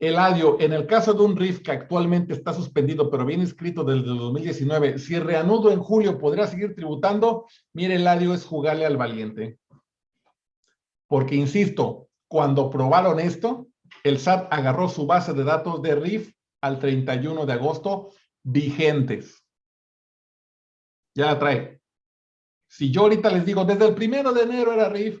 Eladio, en el caso de un RIF que actualmente está suspendido, pero viene inscrito desde el 2019, si reanudo en julio, ¿podría seguir tributando? Mire, Eladio, es jugarle al valiente. Porque, insisto, cuando probaron esto, el SAT agarró su base de datos de RIF al 31 de agosto vigentes. Ya la trae. Si yo ahorita les digo, desde el primero de enero era RIF,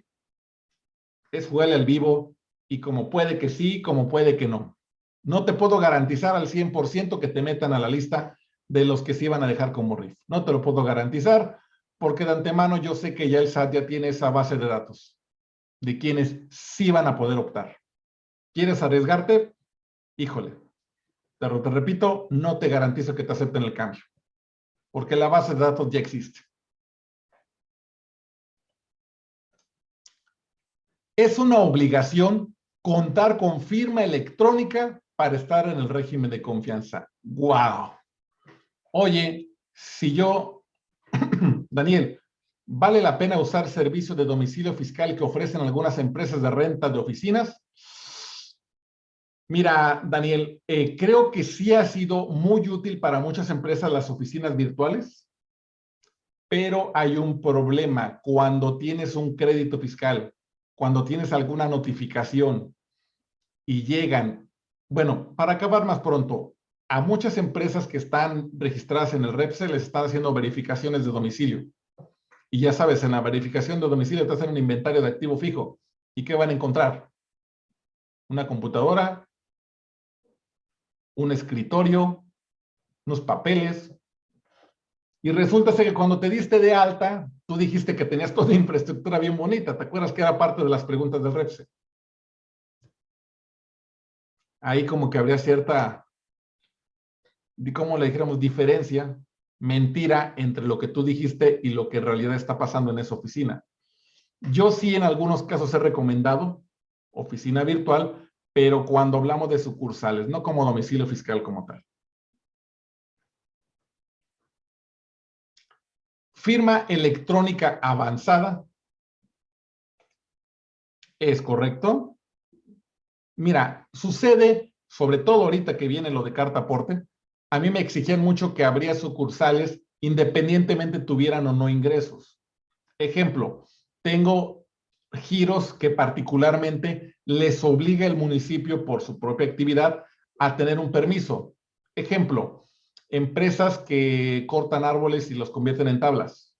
es jugarle al vivo y como puede que sí, como puede que no. No te puedo garantizar al 100% que te metan a la lista de los que se iban a dejar como RIF. No te lo puedo garantizar porque de antemano yo sé que ya el SAT ya tiene esa base de datos de quienes sí van a poder optar. ¿Quieres arriesgarte? Híjole. te repito, no te garantizo que te acepten el cambio porque la base de datos ya existe. Es una obligación contar con firma electrónica para estar en el régimen de confianza. ¡Wow! Oye, si yo, Daniel, ¿vale la pena usar servicios de domicilio fiscal que ofrecen algunas empresas de renta de oficinas? Mira, Daniel, eh, creo que sí ha sido muy útil para muchas empresas las oficinas virtuales, pero hay un problema cuando tienes un crédito fiscal cuando tienes alguna notificación y llegan, bueno, para acabar más pronto, a muchas empresas que están registradas en el REPSE les están haciendo verificaciones de domicilio. Y ya sabes, en la verificación de domicilio te hacen un inventario de activo fijo. ¿Y qué van a encontrar? Una computadora, un escritorio, unos papeles. Y resulta que cuando te diste de alta, tú dijiste que tenías toda infraestructura bien bonita. ¿Te acuerdas que era parte de las preguntas del REPSE? Ahí como que habría cierta, ¿cómo le dijéramos? Diferencia, mentira entre lo que tú dijiste y lo que en realidad está pasando en esa oficina. Yo sí en algunos casos he recomendado oficina virtual, pero cuando hablamos de sucursales, no como domicilio fiscal como tal. Firma electrónica avanzada. ¿Es correcto? Mira, sucede, sobre todo ahorita que viene lo de carta aporte, a mí me exigían mucho que habría sucursales independientemente tuvieran o no ingresos. Ejemplo, tengo giros que particularmente les obliga el municipio por su propia actividad a tener un permiso. Ejemplo, empresas que cortan árboles y los convierten en tablas.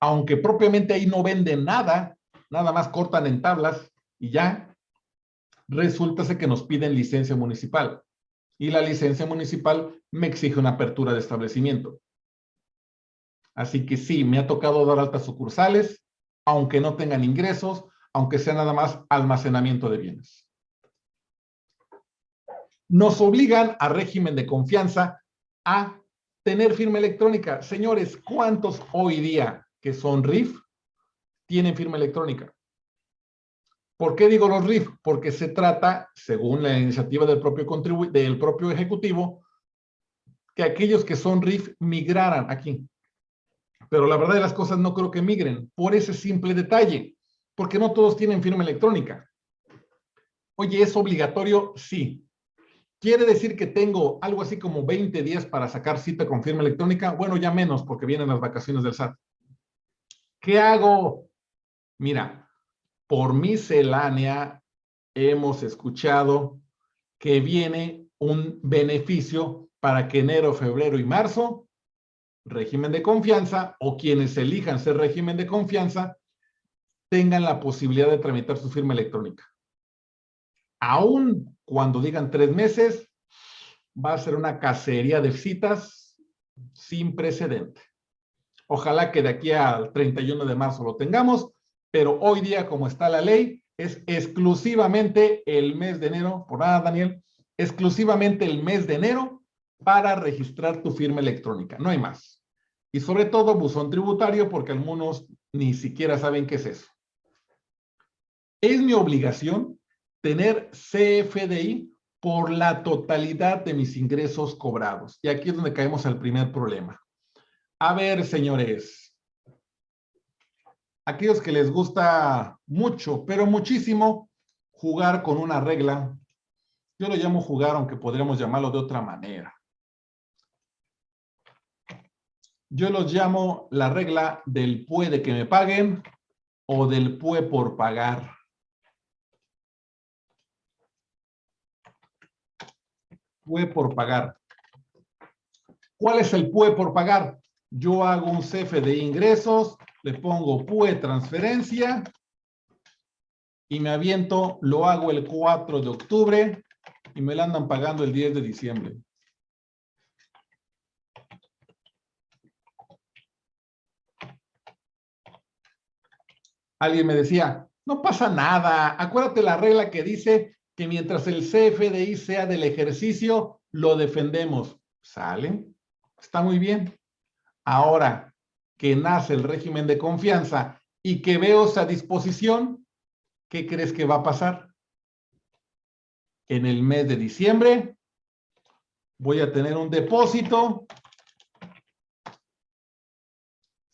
Aunque propiamente ahí no venden nada, nada más cortan en tablas y ya, resulta que nos piden licencia municipal. Y la licencia municipal me exige una apertura de establecimiento. Así que sí, me ha tocado dar altas sucursales, aunque no tengan ingresos, aunque sea nada más almacenamiento de bienes. Nos obligan a régimen de confianza a tener firma electrónica. Señores, ¿cuántos hoy día que son RIF tienen firma electrónica? ¿Por qué digo los RIF? Porque se trata, según la iniciativa del propio, del propio ejecutivo, que aquellos que son RIF migraran aquí. Pero la verdad de las cosas no creo que migren por ese simple detalle, porque no todos tienen firma electrónica. Oye, ¿es obligatorio? Sí. ¿Quiere decir que tengo algo así como 20 días para sacar cita con firma electrónica? Bueno, ya menos porque vienen las vacaciones del SAT. ¿Qué hago? Mira, por miscelánea hemos escuchado que viene un beneficio para que enero, febrero y marzo, régimen de confianza o quienes elijan ser régimen de confianza, tengan la posibilidad de tramitar su firma electrónica. Aún cuando digan tres meses, va a ser una cacería de citas sin precedente. Ojalá que de aquí al 31 de marzo lo tengamos, pero hoy día, como está la ley, es exclusivamente el mes de enero, por nada, Daniel, exclusivamente el mes de enero para registrar tu firma electrónica, no hay más. Y sobre todo buzón tributario, porque algunos ni siquiera saben qué es eso. Es mi obligación tener CFDI por la totalidad de mis ingresos cobrados. Y aquí es donde caemos al primer problema. A ver, señores, aquellos que les gusta mucho, pero muchísimo, jugar con una regla Yo lo llamo jugar, aunque podríamos llamarlo de otra manera. Yo los llamo la regla del puede que me paguen o del puede por pagar. Puede por pagar. ¿Cuál es el PUE por pagar? Yo hago un CF de ingresos, le pongo PUE transferencia y me aviento, lo hago el 4 de octubre y me la andan pagando el 10 de diciembre. Alguien me decía, no pasa nada, acuérdate la regla que dice que mientras el CFDI sea del ejercicio, lo defendemos. ¿Sale? Está muy bien. Ahora que nace el régimen de confianza y que veo esa disposición, ¿qué crees que va a pasar? En el mes de diciembre voy a tener un depósito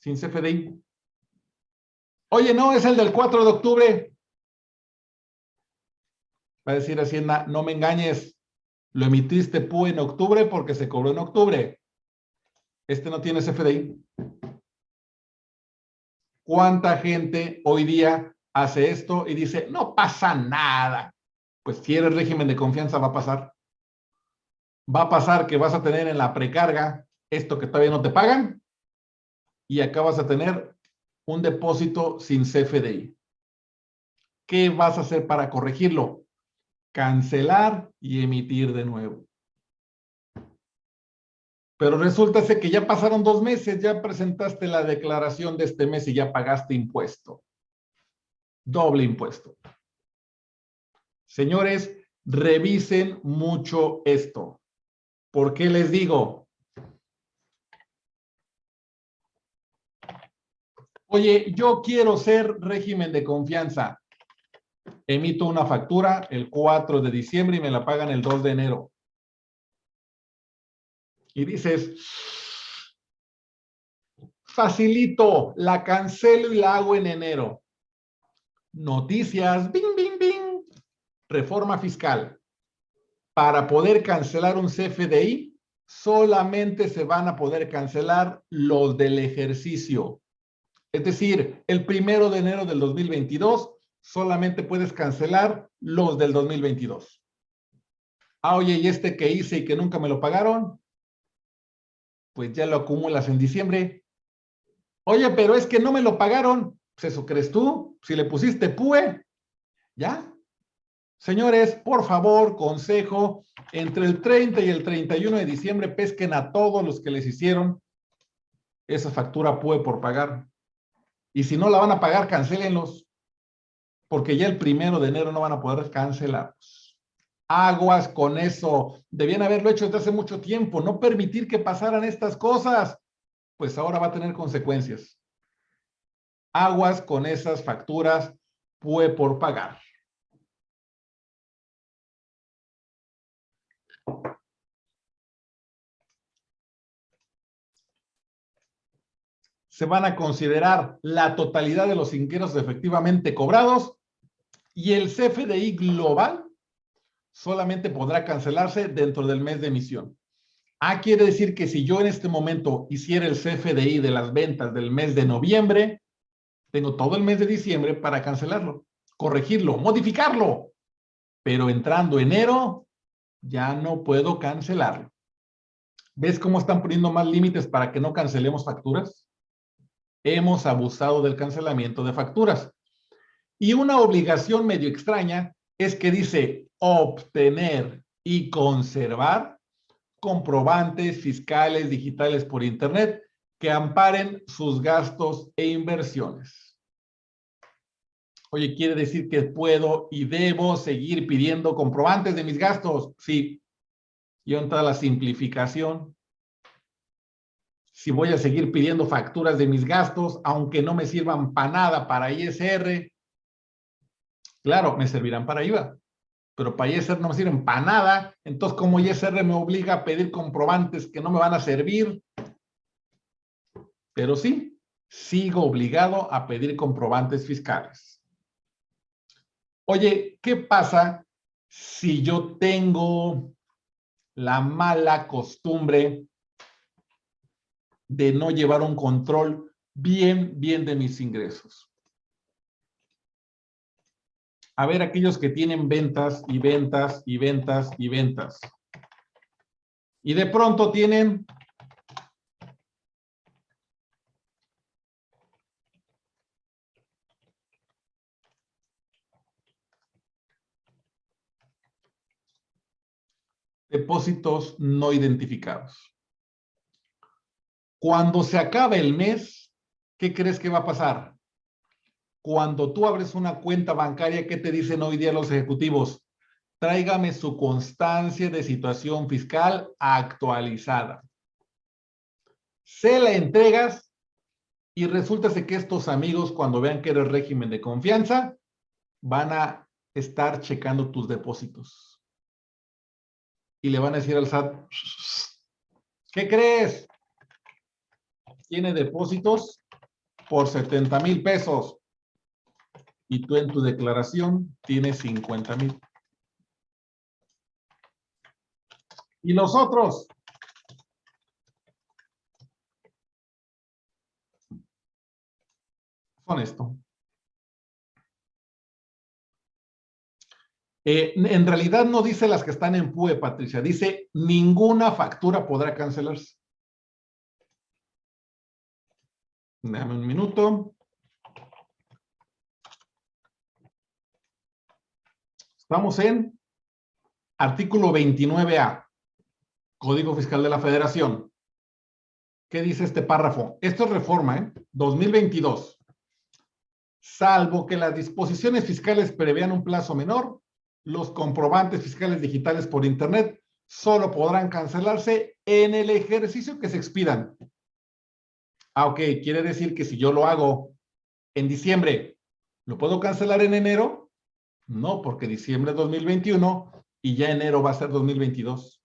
sin CFDI. Oye, no, es el del 4 de octubre. Va a decir Hacienda, no me engañes, lo emitiste PU en octubre porque se cobró en octubre. Este no tiene CFDI. ¿Cuánta gente hoy día hace esto y dice, no pasa nada? Pues si eres régimen de confianza va a pasar. Va a pasar que vas a tener en la precarga esto que todavía no te pagan y acá vas a tener un depósito sin CFDI. ¿Qué vas a hacer para corregirlo? Cancelar y emitir de nuevo. Pero resulta que ya pasaron dos meses, ya presentaste la declaración de este mes y ya pagaste impuesto. Doble impuesto. Señores, revisen mucho esto. ¿Por qué les digo? Oye, yo quiero ser régimen de confianza. Emito una factura el 4 de diciembre y me la pagan el 2 de enero y dices, facilito, la cancelo y la hago en enero. Noticias, bing, bing, bing. Reforma fiscal. Para poder cancelar un CFDI, solamente se van a poder cancelar los del ejercicio. Es decir, el primero de enero del 2022, solamente puedes cancelar los del 2022. Ah, oye, ¿y este que hice y que nunca me lo pagaron? pues ya lo acumulas en diciembre. Oye, pero es que no me lo pagaron. Pues eso crees tú. Si le pusiste PUE, ¿ya? Señores, por favor, consejo, entre el 30 y el 31 de diciembre pesquen a todos los que les hicieron esa factura PUE por pagar. Y si no la van a pagar, cancélenlos. Porque ya el primero de enero no van a poder cancelarlos. Aguas con eso. Debían haberlo hecho desde hace mucho tiempo. No permitir que pasaran estas cosas. Pues ahora va a tener consecuencias. Aguas con esas facturas fue por pagar. Se van a considerar la totalidad de los ingresos efectivamente cobrados y el CFDI global solamente podrá cancelarse dentro del mes de emisión. Ah, quiere decir que si yo en este momento hiciera el CFDI de las ventas del mes de noviembre, tengo todo el mes de diciembre para cancelarlo, corregirlo, modificarlo. Pero entrando enero, ya no puedo cancelarlo. ¿Ves cómo están poniendo más límites para que no cancelemos facturas? Hemos abusado del cancelamiento de facturas. Y una obligación medio extraña es que dice obtener y conservar comprobantes fiscales digitales por Internet que amparen sus gastos e inversiones. Oye, ¿quiere decir que puedo y debo seguir pidiendo comprobantes de mis gastos? Sí. Y entra la simplificación. Si voy a seguir pidiendo facturas de mis gastos, aunque no me sirvan para nada para ISR, Claro, me servirán para IVA, pero para ISR no me sirven para nada. Entonces, como ISR me obliga a pedir comprobantes que no me van a servir, pero sí, sigo obligado a pedir comprobantes fiscales. Oye, ¿qué pasa si yo tengo la mala costumbre de no llevar un control bien, bien de mis ingresos. A ver, aquellos que tienen ventas y ventas y ventas y ventas. Y de pronto tienen depósitos no identificados. Cuando se acabe el mes, ¿qué crees que va a pasar? Cuando tú abres una cuenta bancaria, ¿qué te dicen hoy día los ejecutivos? Tráigame su constancia de situación fiscal actualizada. Se la entregas y resulta que estos amigos, cuando vean que eres régimen de confianza, van a estar checando tus depósitos y le van a decir al SAT, ¿qué crees? Tiene depósitos por 70 mil pesos y tú en tu declaración tienes 50 mil. ¿Y los otros? Son esto. Eh, en realidad no dice las que están en PUE, Patricia. Dice ninguna factura podrá cancelarse. Dame un minuto. Estamos en artículo 29A, Código Fiscal de la Federación. ¿Qué dice este párrafo? Esto es reforma, ¿eh? 2022. Salvo que las disposiciones fiscales prevean un plazo menor, los comprobantes fiscales digitales por Internet solo podrán cancelarse en el ejercicio que se expidan. Ah, ok, quiere decir que si yo lo hago en diciembre, ¿lo puedo cancelar en enero? No, porque diciembre es 2021 y ya enero va a ser 2022.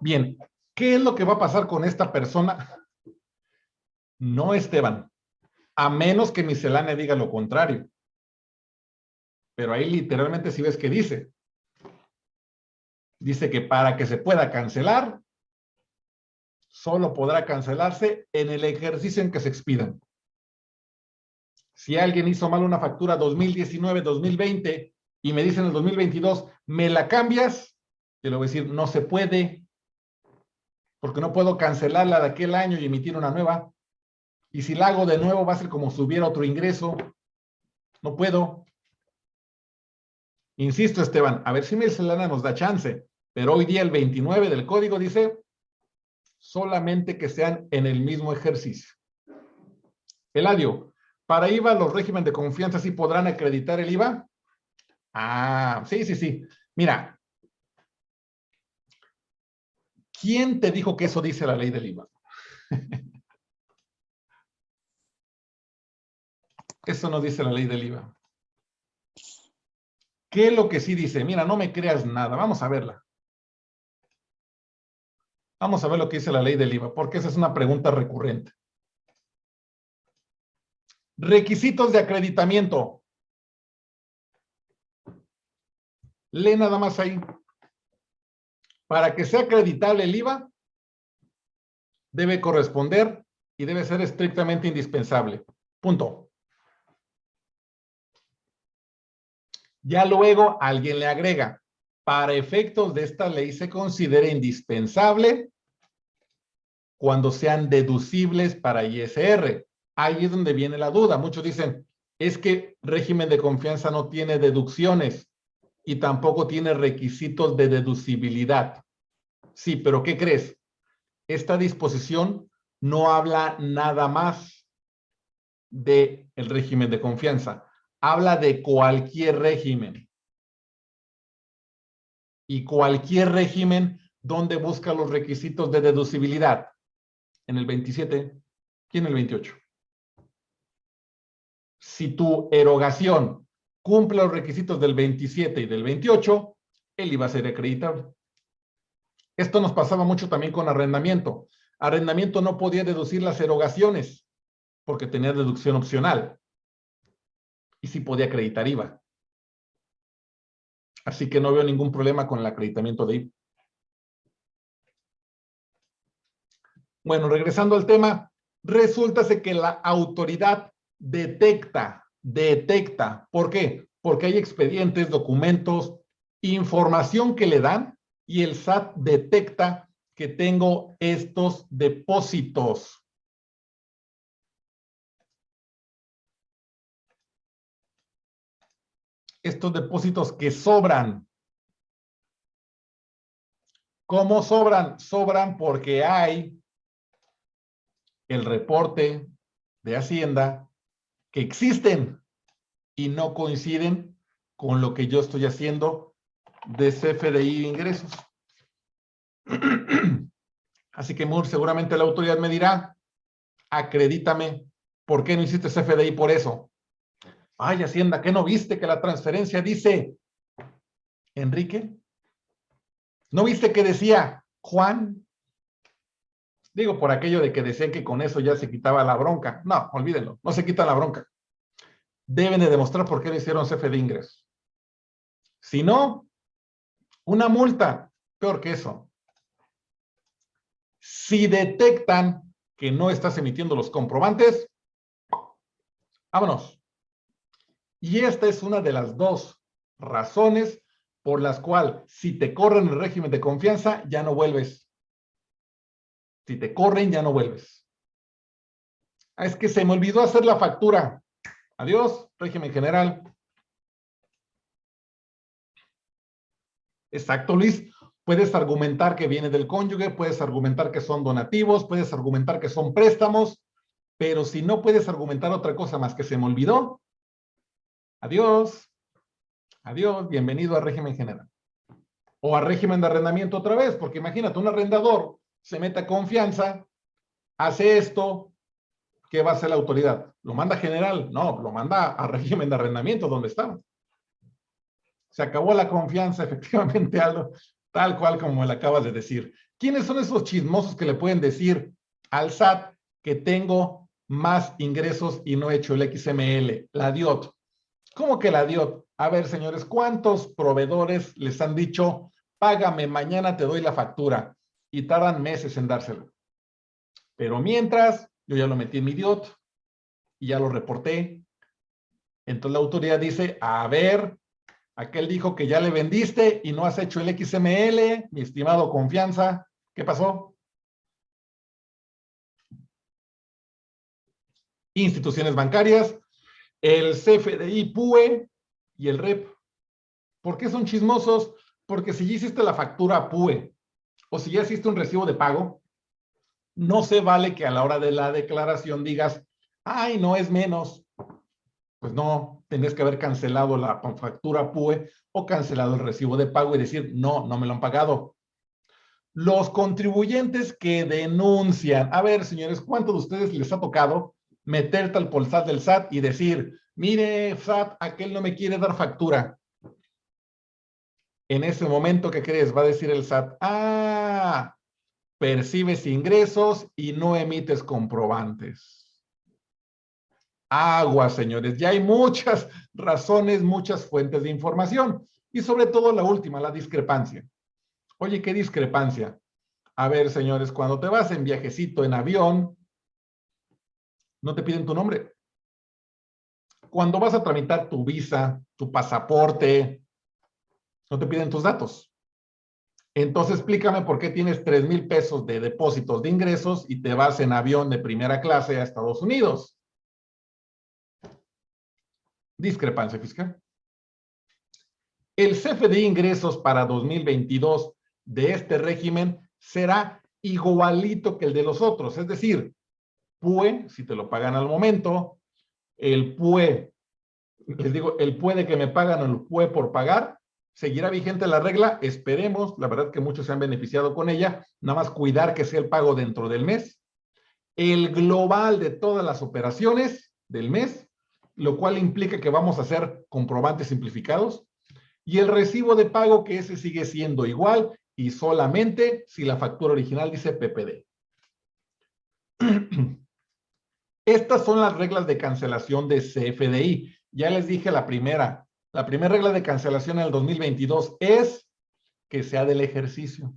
Bien, ¿Qué es lo que va a pasar con esta persona? No, Esteban. A menos que miscelánea diga lo contrario. Pero ahí literalmente si ves que dice. Dice que para que se pueda cancelar, solo podrá cancelarse en el ejercicio en que se expidan. Si alguien hizo mal una factura 2019-2020 y me dice en el 2022, ¿me la cambias? Yo le voy a decir, no se puede, porque no puedo cancelar la de aquel año y emitir una nueva. Y si la hago de nuevo va a ser como si hubiera otro ingreso. No puedo. Insisto, Esteban, a ver si Selena nos da chance, pero hoy día el 29 del código dice solamente que sean en el mismo ejercicio. Eladio, para IVA los regímenes de confianza sí podrán acreditar el IVA. Ah, sí, sí, sí. Mira, ¿Quién te dijo que eso dice la ley del IVA? eso no dice la ley del IVA. ¿Qué es lo que sí dice? Mira, no me creas nada. Vamos a verla. Vamos a ver lo que dice la ley del IVA, porque esa es una pregunta recurrente. Requisitos de acreditamiento. Lee nada más ahí. Para que sea acreditable el IVA, debe corresponder y debe ser estrictamente indispensable. Punto. Ya luego alguien le agrega, para efectos de esta ley se considera indispensable cuando sean deducibles para ISR. Ahí es donde viene la duda. Muchos dicen, es que régimen de confianza no tiene deducciones y tampoco tiene requisitos de deducibilidad. Sí, pero ¿qué crees? Esta disposición no habla nada más de el régimen de confianza. Habla de cualquier régimen. Y cualquier régimen donde busca los requisitos de deducibilidad. En el 27 y en el 28. Si tu erogación cumple los requisitos del 27 y del 28, él iba a ser acreditable. Esto nos pasaba mucho también con arrendamiento. Arrendamiento no podía deducir las erogaciones porque tenía deducción opcional. Y sí podía acreditar IVA. Así que no veo ningún problema con el acreditamiento de IVA. Bueno, regresando al tema, resulta que la autoridad detecta, detecta. ¿Por qué? Porque hay expedientes, documentos, información que le dan y el SAT detecta que tengo estos depósitos. Estos depósitos que sobran. ¿Cómo sobran? Sobran porque hay el reporte de Hacienda que existen y no coinciden con lo que yo estoy haciendo de CFDI de ingresos. Así que muy seguramente la autoridad me dirá, acredítame, ¿por qué no hiciste CFDI por eso? Ay, Hacienda, ¿qué no viste que la transferencia dice, Enrique? ¿No viste que decía Juan? Digo, por aquello de que decían que con eso ya se quitaba la bronca. No, olvídenlo, no se quita la bronca. Deben de demostrar por qué le hicieron CFE de ingresos. Si no, una multa, peor que eso. Si detectan que no estás emitiendo los comprobantes, vámonos. Y esta es una de las dos razones por las cuales si te corren el régimen de confianza, ya no vuelves. Si te corren, ya no vuelves. Ah, es que se me olvidó hacer la factura. Adiós, régimen general. Exacto, Luis. Puedes argumentar que viene del cónyuge, puedes argumentar que son donativos, puedes argumentar que son préstamos, pero si no puedes argumentar otra cosa más que se me olvidó, adiós, adiós, bienvenido a régimen general. O a régimen de arrendamiento otra vez, porque imagínate, un arrendador se mete a confianza, hace esto, ¿qué va a hacer la autoridad? ¿Lo manda general? No, lo manda a régimen de arrendamiento donde estaba. Se acabó la confianza, efectivamente, Aldo, tal cual como le acabas de decir. ¿Quiénes son esos chismosos que le pueden decir al SAT que tengo más ingresos y no he hecho el XML? La DIOT. ¿Cómo que la DIOT? A ver, señores, ¿cuántos proveedores les han dicho, págame, mañana te doy la factura? y tardan meses en dárselo. Pero mientras, yo ya lo metí en mi DIOT y ya lo reporté. Entonces la autoridad dice, a ver, aquel dijo que ya le vendiste y no has hecho el XML, mi estimado confianza, ¿qué pasó? Instituciones bancarias, el CFDI PUE y el REP. ¿Por qué son chismosos? Porque si ya hiciste la factura PUE o si ya existe un recibo de pago, no se vale que a la hora de la declaración digas, ay, no es menos. Pues no, tendrías que haber cancelado la factura PUE o cancelado el recibo de pago y decir, no, no me lo han pagado. Los contribuyentes que denuncian, a ver, señores, ¿cuántos de ustedes les ha tocado meterte al polsat del SAT y decir, mire, SAT, aquel no me quiere dar factura? En ese momento, ¿qué crees? Va a decir el SAT, ah, percibes ingresos y no emites comprobantes. Agua, señores. Ya hay muchas razones, muchas fuentes de información. Y sobre todo la última, la discrepancia. Oye, ¿qué discrepancia? A ver, señores, cuando te vas en viajecito en avión, no te piden tu nombre. Cuando vas a tramitar tu visa, tu pasaporte, no te piden tus datos. Entonces explícame por qué tienes 3 mil pesos de depósitos de ingresos y te vas en avión de primera clase a Estados Unidos. Discrepancia fiscal. El CFDI de ingresos para 2022 de este régimen será igualito que el de los otros. Es decir, PUE, si te lo pagan al momento, el PUE, les digo, el PUE de que me pagan el PUE por pagar, seguirá vigente la regla, esperemos, la verdad que muchos se han beneficiado con ella, nada más cuidar que sea el pago dentro del mes. El global de todas las operaciones del mes, lo cual implica que vamos a hacer comprobantes simplificados. Y el recibo de pago que ese sigue siendo igual y solamente si la factura original dice PPD. Estas son las reglas de cancelación de CFDI. Ya les dije la primera. La primera regla de cancelación en el 2022 es que sea del ejercicio.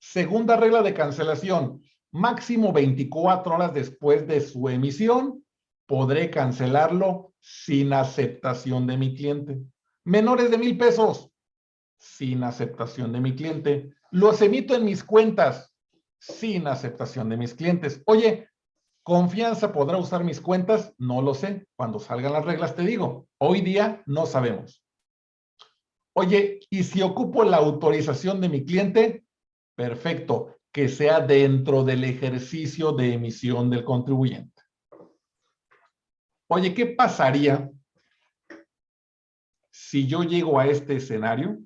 Segunda regla de cancelación, máximo 24 horas después de su emisión, podré cancelarlo sin aceptación de mi cliente. Menores de mil pesos, sin aceptación de mi cliente. Los emito en mis cuentas, sin aceptación de mis clientes. Oye, ¿confianza podrá usar mis cuentas? No lo sé. Cuando salgan las reglas te digo. Hoy día no sabemos. Oye, ¿y si ocupo la autorización de mi cliente? Perfecto, que sea dentro del ejercicio de emisión del contribuyente. Oye, ¿qué pasaría si yo llego a este escenario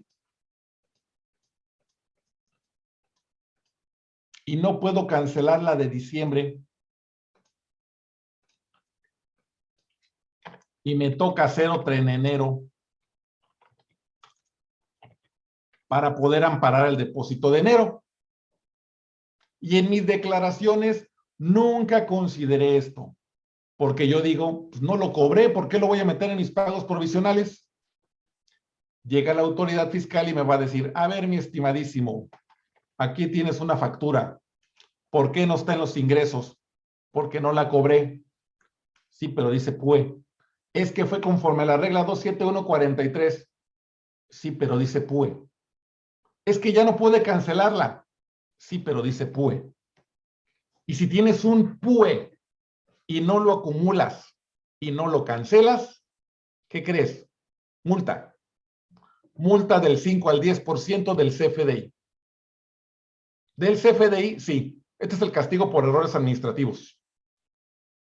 y no puedo cancelar la de diciembre y me toca hacer otra en enero para poder amparar el depósito de enero. Y en mis declaraciones nunca consideré esto, porque yo digo, pues no lo cobré, ¿por qué lo voy a meter en mis pagos provisionales? Llega la autoridad fiscal y me va a decir, a ver, mi estimadísimo, aquí tienes una factura. ¿Por qué no está en los ingresos? Porque no la cobré. Sí, pero dice PUE. Es que fue conforme a la regla 27143. Sí, pero dice PUE. Es que ya no puede cancelarla. Sí, pero dice PUE. Y si tienes un PUE y no lo acumulas y no lo cancelas, ¿qué crees? Multa. Multa del 5 al 10% del CFDI. Del CFDI, sí. Este es el castigo por errores administrativos.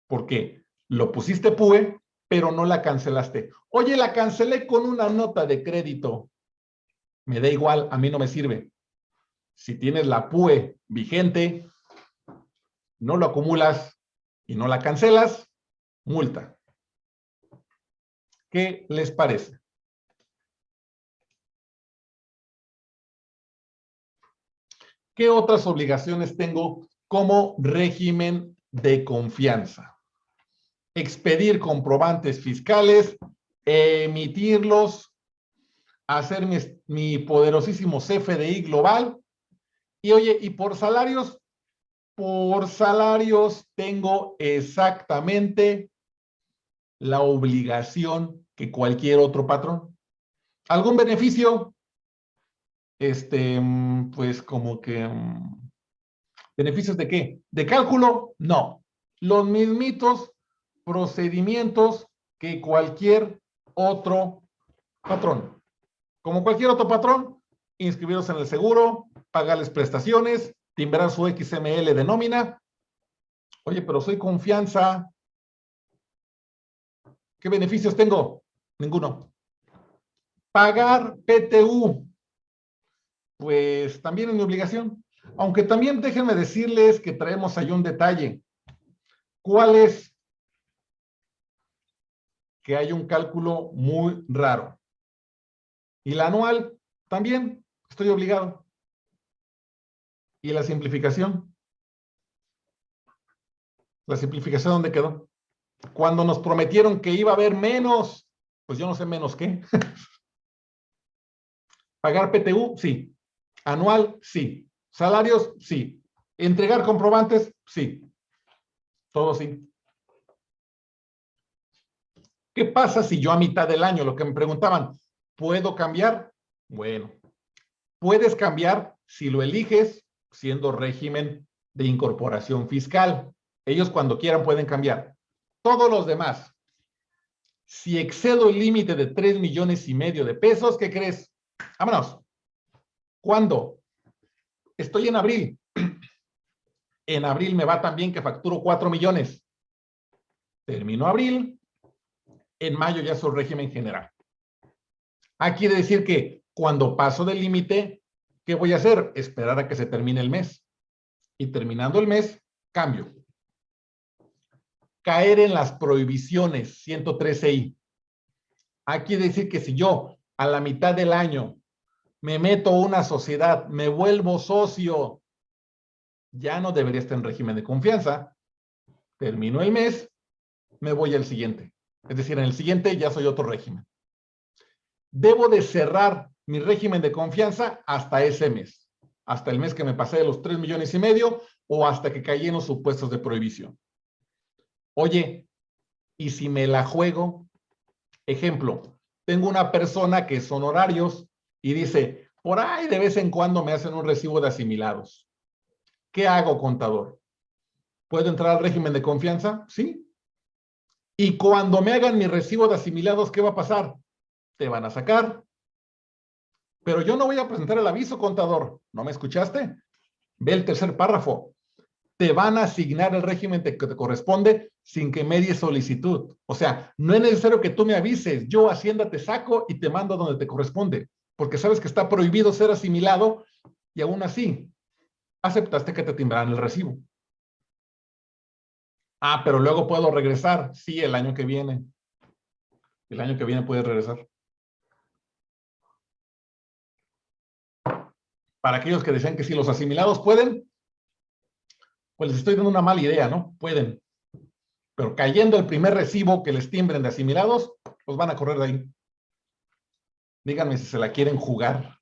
¿Por qué? Lo pusiste PUE, pero no la cancelaste. Oye, la cancelé con una nota de crédito me da igual, a mí no me sirve. Si tienes la PUE vigente, no lo acumulas y no la cancelas, multa. ¿Qué les parece? ¿Qué otras obligaciones tengo como régimen de confianza? Expedir comprobantes fiscales, emitirlos, hacer mi, poderosísimo CFDI global. Y oye, y por salarios, por salarios tengo exactamente la obligación que cualquier otro patrón. ¿Algún beneficio? Este, pues como que... ¿Beneficios de qué? ¿De cálculo? No. Los mismitos procedimientos que cualquier otro patrón como cualquier otro patrón, inscribirlos en el seguro, pagarles prestaciones, timbrar su XML de nómina. Oye, pero soy confianza. ¿Qué beneficios tengo? Ninguno. Pagar PTU. Pues también es mi obligación. Aunque también déjenme decirles que traemos ahí un detalle. ¿Cuál es? Que hay un cálculo muy raro. Y la anual, también estoy obligado. ¿Y la simplificación? ¿La simplificación dónde quedó? Cuando nos prometieron que iba a haber menos, pues yo no sé menos qué. ¿Pagar PTU? Sí. ¿Anual? Sí. ¿Salarios? Sí. ¿Entregar comprobantes? Sí. Todo sí. ¿Qué pasa si yo a mitad del año, lo que me preguntaban, ¿Puedo cambiar? Bueno, puedes cambiar si lo eliges siendo régimen de incorporación fiscal. Ellos cuando quieran pueden cambiar. Todos los demás, si excedo el límite de 3 millones y medio de pesos, ¿qué crees? Vámonos. ¿Cuándo? Estoy en abril. En abril me va también que facturo 4 millones. Termino abril. En mayo ya soy régimen general. Ah, quiere decir que cuando paso del límite, ¿qué voy a hacer? Esperar a que se termine el mes. Y terminando el mes, cambio. Caer en las prohibiciones 113i. Ah, quiere decir que si yo a la mitad del año me meto a una sociedad, me vuelvo socio ya no debería estar en régimen de confianza. Termino el mes, me voy al siguiente. Es decir, en el siguiente ya soy otro régimen. Debo de cerrar mi régimen de confianza hasta ese mes. Hasta el mes que me pasé de los 3 millones y medio o hasta que caí en los supuestos de prohibición. Oye, ¿y si me la juego? Ejemplo, tengo una persona que son horarios y dice, por ahí de vez en cuando me hacen un recibo de asimilados. ¿Qué hago, contador? ¿Puedo entrar al régimen de confianza? Sí. Y cuando me hagan mi recibo de asimilados, ¿qué va a pasar? Te van a sacar. Pero yo no voy a presentar el aviso, contador. ¿No me escuchaste? Ve el tercer párrafo. Te van a asignar el régimen que te corresponde sin que medie solicitud. O sea, no es necesario que tú me avises. Yo, Hacienda, te saco y te mando donde te corresponde. Porque sabes que está prohibido ser asimilado y aún así aceptaste que te timbraran el recibo. Ah, pero luego puedo regresar. Sí, el año que viene. El año que viene puedes regresar. Para aquellos que decían que si los asimilados pueden, pues les estoy dando una mala idea, ¿no? Pueden. Pero cayendo el primer recibo que les timbren de asimilados, pues van a correr de ahí. Díganme si se la quieren jugar.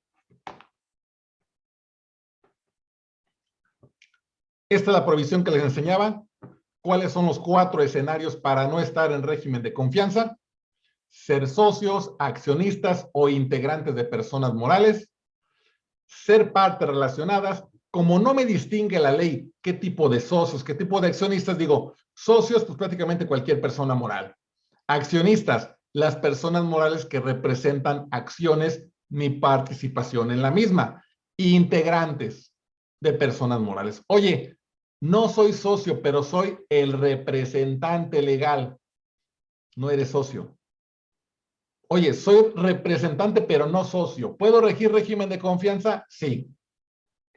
Esta es la provisión que les enseñaba cuáles son los cuatro escenarios para no estar en régimen de confianza, ser socios, accionistas o integrantes de personas morales, ser partes relacionadas, como no me distingue la ley qué tipo de socios, qué tipo de accionistas, digo, socios, pues prácticamente cualquier persona moral. Accionistas, las personas morales que representan acciones ni participación en la misma. Integrantes de personas morales. Oye, no soy socio, pero soy el representante legal. No eres socio. Oye, soy representante, pero no socio. ¿Puedo regir régimen de confianza? Sí.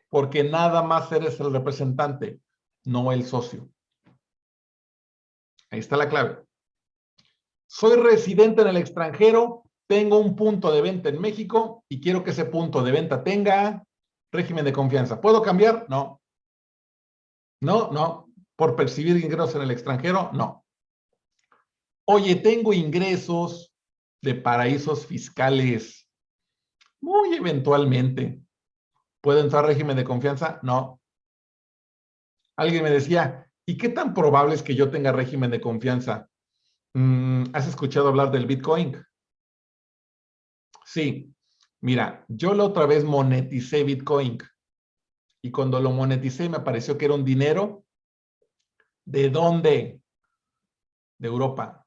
Porque nada más eres el representante, no el socio. Ahí está la clave. Soy residente en el extranjero, tengo un punto de venta en México y quiero que ese punto de venta tenga régimen de confianza. ¿Puedo cambiar? No. No, no. Por percibir ingresos en el extranjero, no. Oye, tengo ingresos de paraísos fiscales. Muy eventualmente. ¿Puedo entrar régimen de confianza? No. Alguien me decía, ¿y qué tan probable es que yo tenga régimen de confianza? Mm, ¿Has escuchado hablar del Bitcoin? Sí. Mira, yo la otra vez moneticé Bitcoin. Y cuando lo moneticé me pareció que era un dinero. ¿De dónde? De Europa.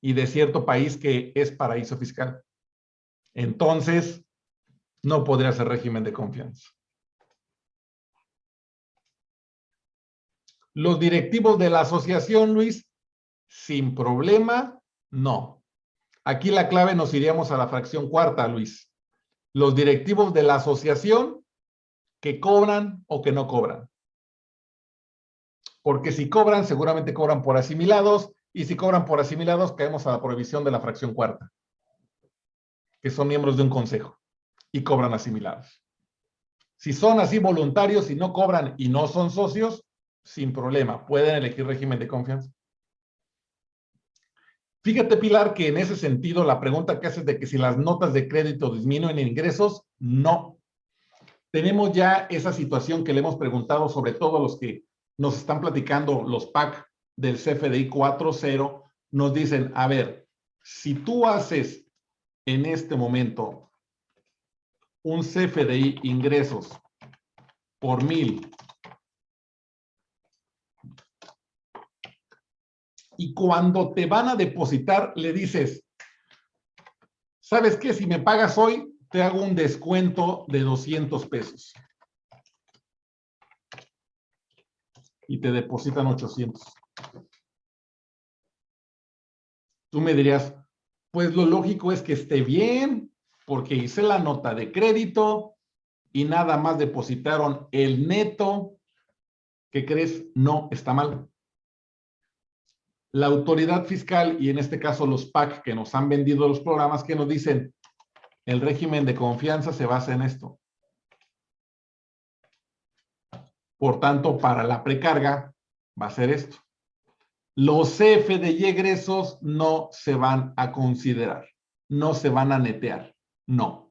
Y de cierto país que es paraíso fiscal. Entonces, no podría ser régimen de confianza. Los directivos de la asociación, Luis, sin problema, no. Aquí la clave nos iríamos a la fracción cuarta, Luis. Los directivos de la asociación que cobran o que no cobran. Porque si cobran, seguramente cobran por asimilados, y si cobran por asimilados, caemos a la prohibición de la fracción cuarta, que son miembros de un consejo y cobran asimilados. Si son así voluntarios y no cobran y no son socios, sin problema, pueden elegir régimen de confianza. Fíjate, Pilar, que en ese sentido la pregunta que haces de que si las notas de crédito disminuyen en ingresos, no tenemos ya esa situación que le hemos preguntado sobre todo a los que nos están platicando los PAC del CFDI 4.0, nos dicen, a ver, si tú haces en este momento un CFDI ingresos por mil y cuando te van a depositar le dices, ¿sabes qué? Si me pagas hoy, te hago un descuento de 200 pesos. Y te depositan 800. Tú me dirías, pues lo lógico es que esté bien, porque hice la nota de crédito y nada más depositaron el neto. ¿Qué crees? No, está mal. La autoridad fiscal y en este caso los PAC que nos han vendido los programas que nos dicen, el régimen de confianza se basa en esto. Por tanto, para la precarga va a ser esto. Los F de Y egresos no se van a considerar, no se van a netear, no.